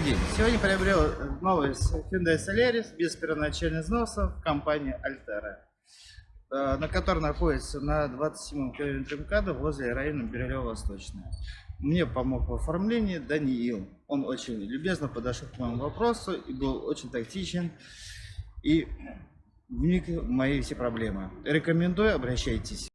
День. Сегодня приобрел э, новый Hyundai Solaris без первоначальных взносов в компании Altera, э, на которой находится на 27-м километре МКАДа возле района Бирюлево-Восточная. Мне помог в оформлении Даниил. Он очень любезно подошел к моему вопросу и был очень тактичен и вник в мои все проблемы. Рекомендую, обращайтесь.